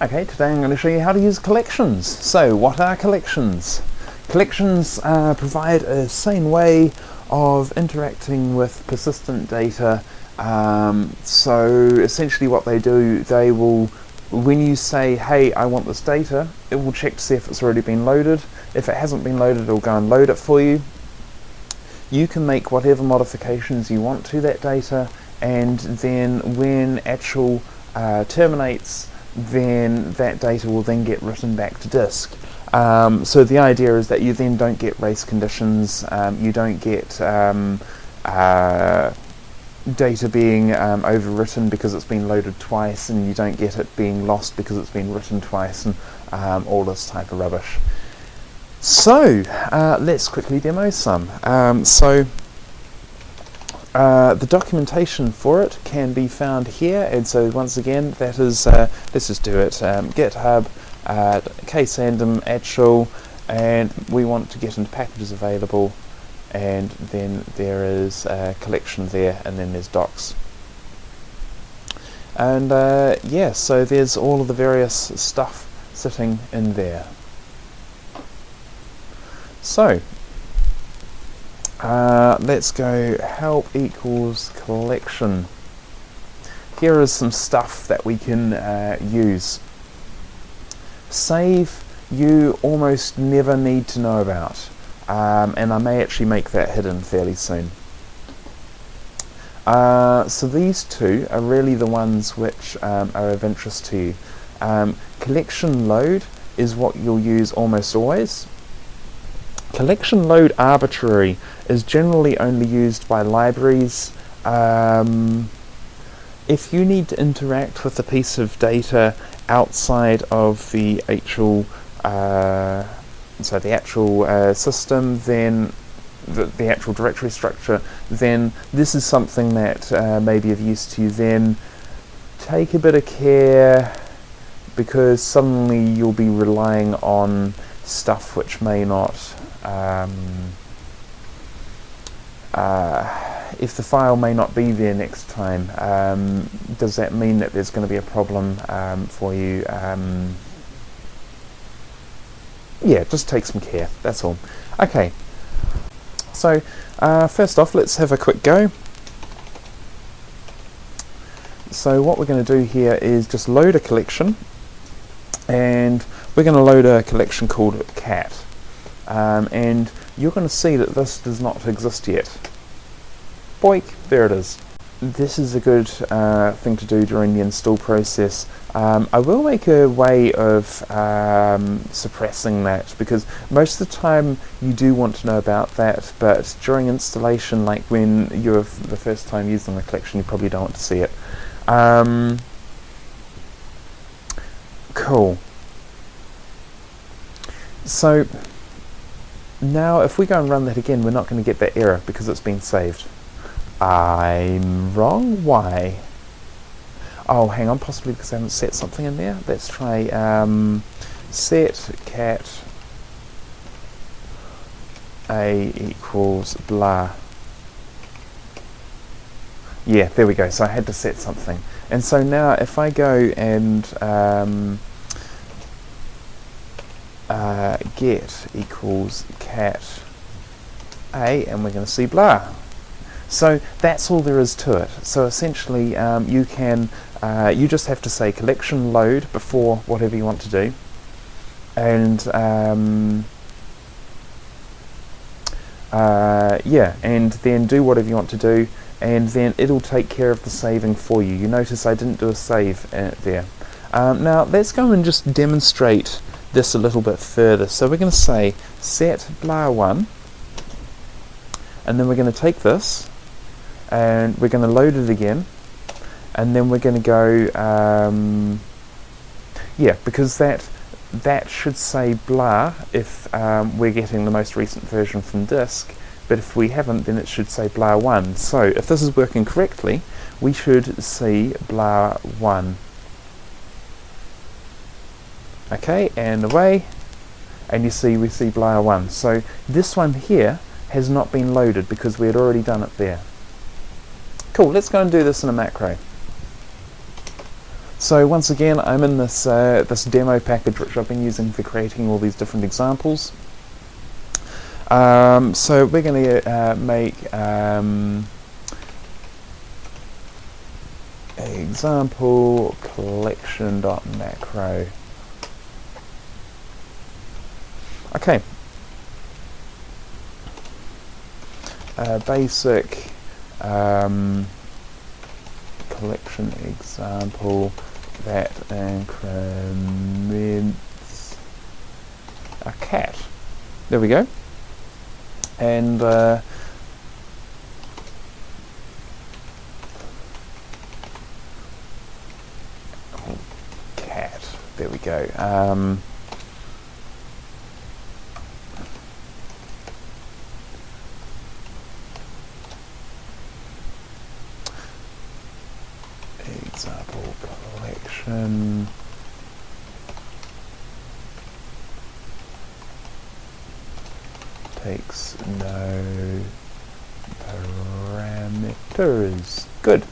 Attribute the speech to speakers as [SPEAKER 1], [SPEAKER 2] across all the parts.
[SPEAKER 1] Okay, today I'm going to show you how to use collections. So, what are collections? Collections uh, provide a sane way of interacting with persistent data. Um, so, essentially, what they do, they will, when you say, hey, I want this data, it will check to see if it's already been loaded. If it hasn't been loaded, it'll go and load it for you. You can make whatever modifications you want to that data, and then when Achel uh, terminates, then that data will then get written back to disk. Um, so the idea is that you then don't get race conditions, um, you don't get um, uh, data being um, overwritten because it's been loaded twice, and you don't get it being lost because it's been written twice, and um, all this type of rubbish. So uh, let's quickly demo some. Um, so uh, the documentation for it can be found here and so once again that is uh, let's just do it um, github uh, ksandom Achel and we want to get into packages available and then there is a collection there and then there's docs. And uh, yeah so there's all of the various stuff sitting in there. So uh, let's go help equals collection. Here is some stuff that we can uh, use. Save you almost never need to know about um, and I may actually make that hidden fairly soon. Uh, so these two are really the ones which um, are of interest to you. Um, collection load is what you'll use almost always Collection load arbitrary is generally only used by libraries. Um, if you need to interact with a piece of data outside of the Achel uh, so the Achel uh, system, then the, the, Achel directory structure, then this is something that uh, may be of use to you. Then take a bit of care because suddenly you'll be relying on stuff which may not um, uh, if the file may not be there next time, um, does that mean that there's going to be a problem um, for you? Um, yeah, just take some care, that's all. Okay, so uh, first off, let's have a quick go. So what we're going to do here is just load a collection, and we're going to load a collection called cat um, and you're going to see that this does not exist yet. Boink, there it is. This is a good uh, thing to do during the install process. Um, I will make a way of um, suppressing that because most of the time you do want to know about that but during installation like when you're the first time using the collection you probably don't want to see it. Um, cool. So now, if we go and run that again, we're not going to get that error because it's been saved. I'm wrong. Why? Oh, hang on, possibly because I haven't set something in there. Let's try um, set cat a equals blah. Yeah, there we go. So I had to set something. And so now if I go and um, get equals cat a and we're going to see blah. So that's all there is to it. So essentially um, you can, uh, you just have to say collection load before whatever you want to do and um, uh, yeah and then do whatever you want to do and then it'll take care of the saving for you. You notice I didn't do a save uh, there. Um, now let's go and just demonstrate this a little bit further. So we're going to say set blah 1 and then we're going to take this and we're going to load it again and then we're going to go um, yeah because that that should say blah if um, we're getting the most recent version from disk but if we haven't then it should say blah 1 so if this is working correctly we should see blah 1 okay and away and you see we see layer 1 so this one here has not been loaded because we had already done it there cool let's go and do this in a macro So once again, I'm in this, uh, this demo package which I've been using for creating all these different examples. Um, so we're going to uh, make um, example collection.macro. Okay. Uh, basic um, collection example that increments a cat. There we go. And uh, cat. There we go. Um, example collection takes no parameters. Good.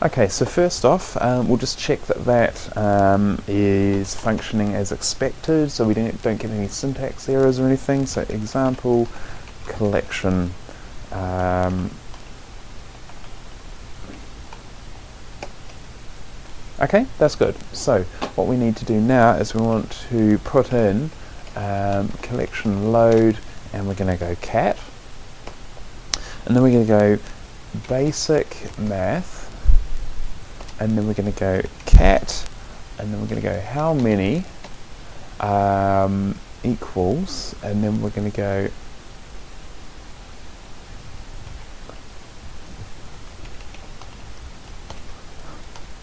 [SPEAKER 1] Okay, so first off, um, we'll just check that that um, is functioning as expected, so we don't, don't get any syntax errors or anything. So example collection. Um, okay, that's good. So what we need to do now is we want to put in um, collection load, and we're going to go cat, and then we're going to go basic math and then we're going to go cat and then we're going to go how many um, equals and then we're going to go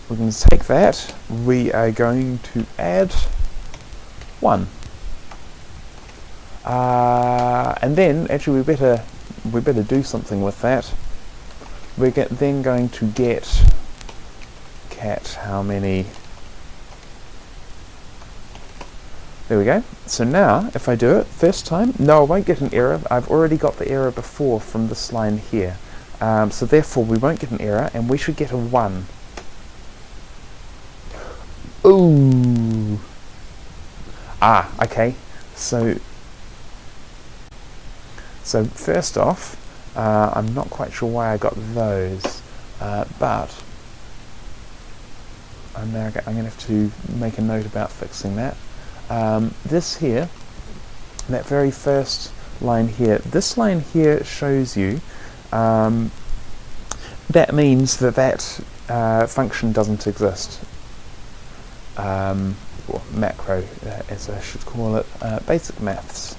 [SPEAKER 1] we're going to take that. We are going to add one. Uh, and then actually we better we better do something with that. We're get, then going to get cat how many? There we go. So now if I do it first time no I won't get an error. I've already got the error before from this line here. Um, so therefore we won't get an error and we should get a 1 Ah okay so so first off uh, I'm not quite sure why I got those uh, but I'm now I'm going to have to make a note about fixing that. Um, this here, that very first line here, this line here shows you um, that means that that uh, function doesn't exist. Um, macro, uh, as I should call it, uh, basic maths.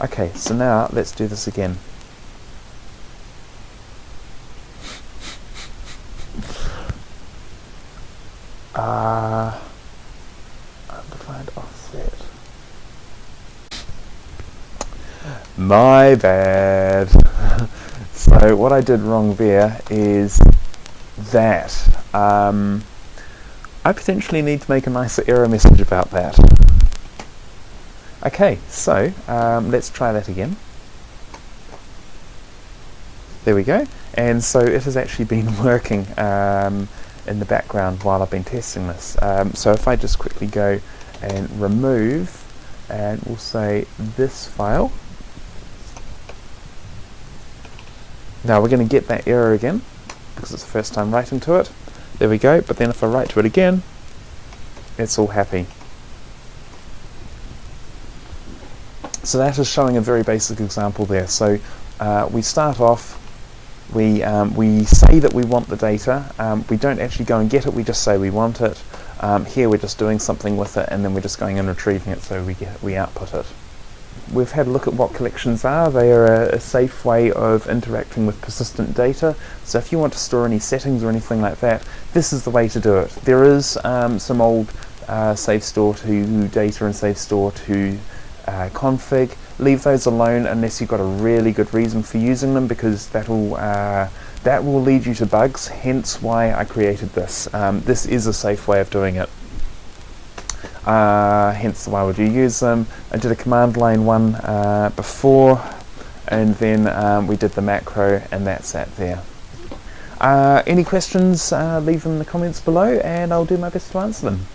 [SPEAKER 1] Okay, so now let's do this again. Uh, undefined offset. My bad. so what I did wrong there is that um, I potentially need to make a nicer error message about that. Okay, so um, let's try that again. There we go. And so it has actually been working. Um, in the background while I've been testing this. Um, so if I just quickly go and remove and we'll say this file. Now we're going to get that error again because it's the first time writing to it. There we go, but then if I write to it again, it's all happy. So that is showing a very basic example there. So uh, we start off we, um, we say that we want the data, um, we don't actually go and get it, we just say we want it. Um, here we're just doing something with it and then we're just going and retrieving it so we, get, we output it. We've had a look at what collections are. They are a, a, safe way of interacting with persistent data. So if you want to store any settings or anything like that, this is the way to do it. There is um, some old uh, save store to data and save store to uh, config leave those alone unless you've got a really good reason for using them because that'll uh, that will lead you to bugs hence why I created this um, this is a safe way of doing it uh, hence why would you use them I did a command line one uh, before and then um, we did the macro and that's that there. Uh, any questions, uh, leave them in the comments below and I'll do my best to answer them.